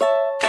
you